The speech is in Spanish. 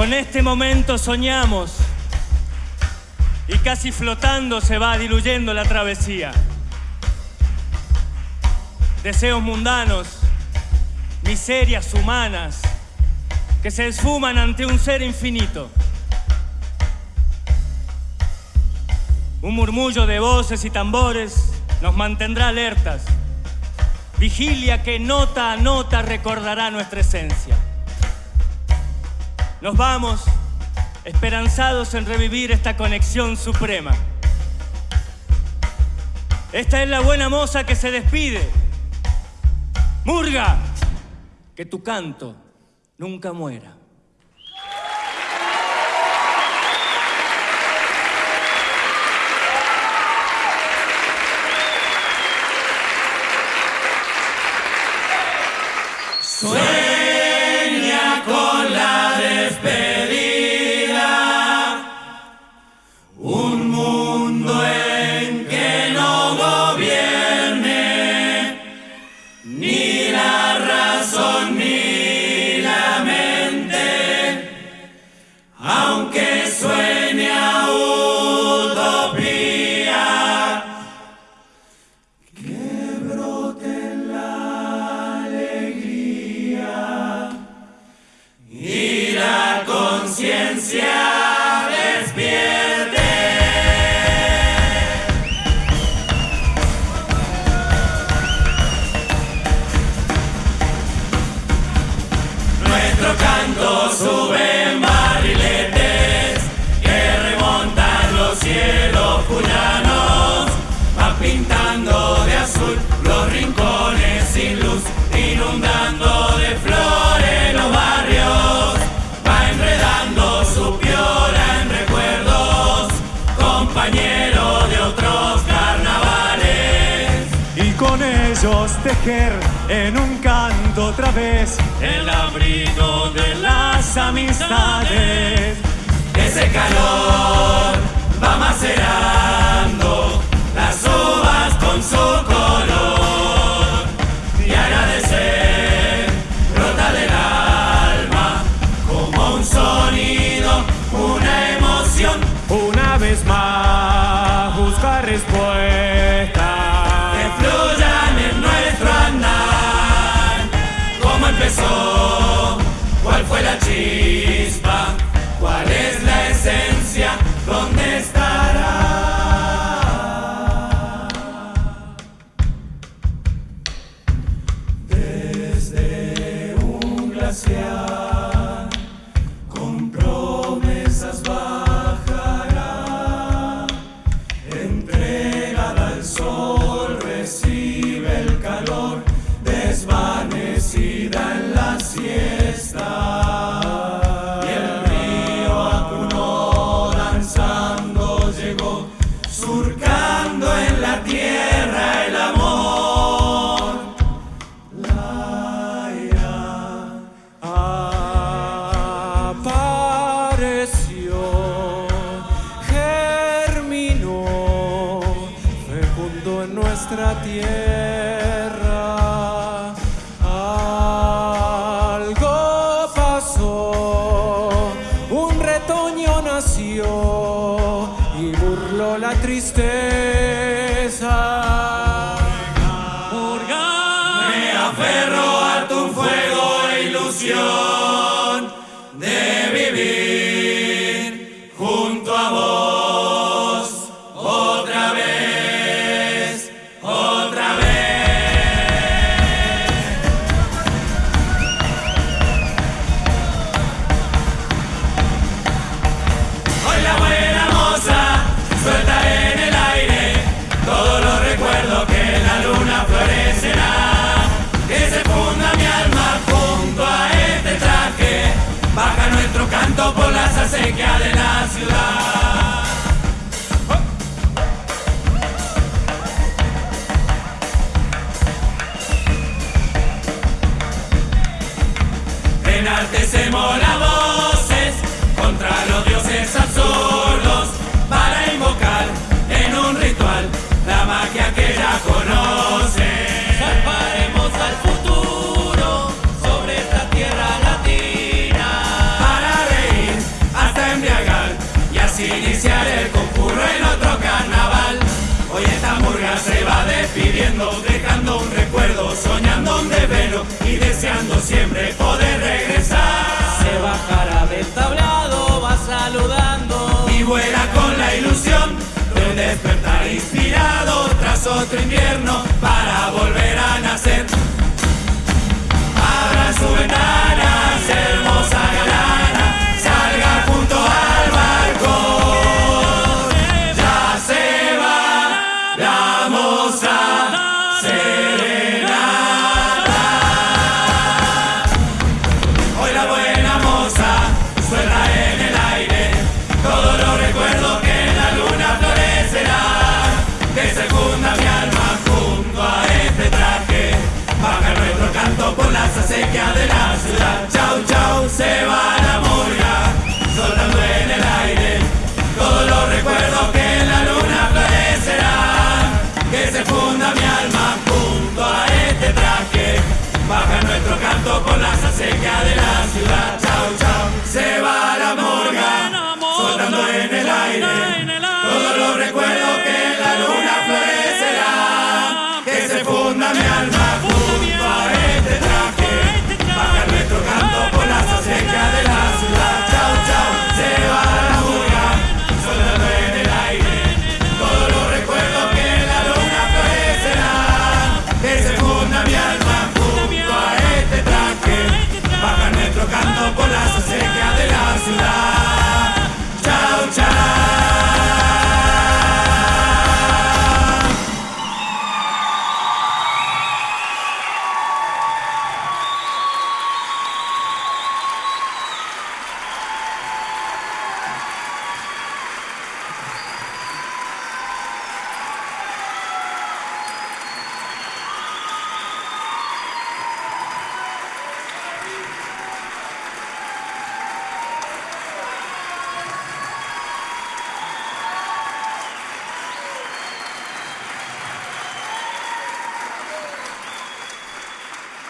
Con este momento soñamos y casi flotando se va diluyendo la travesía. Deseos mundanos, miserias humanas que se esfuman ante un ser infinito. Un murmullo de voces y tambores nos mantendrá alertas. Vigilia que nota a nota recordará nuestra esencia. Nos vamos esperanzados en revivir esta conexión suprema. Esta es la buena moza que se despide. Murga, que tu canto nunca muera. Sueña tejer en un canto otra vez El abrigo de las amistades. Ese calor va macerando las uvas con su color. Y agradecer brota del alma como un sonido, una emoción. una vez más tierra. Algo pasó, un retoño nació y burló la tristeza. Me aferro a tu fuego e ilusión de martes mola voces contra los dioses absurdos para invocar en un ritual la magia que ya conoce. Zarparemos al futuro sobre esta tierra latina para reír hasta embriagar y así iniciar el concurso en otro carnaval. Hoy esta murga se va despidiendo, dejando un recuerdo, soñando un desvelo y deseando siempre despertar inspirado tras otro invierno para volver a nacer. Chau, chau, se va la murga, soltando en el aire todos los recuerdos que en la luna florecerán. Que se funda mi alma junto a este traje. Baja nuestro canto por las acequias de la ciudad.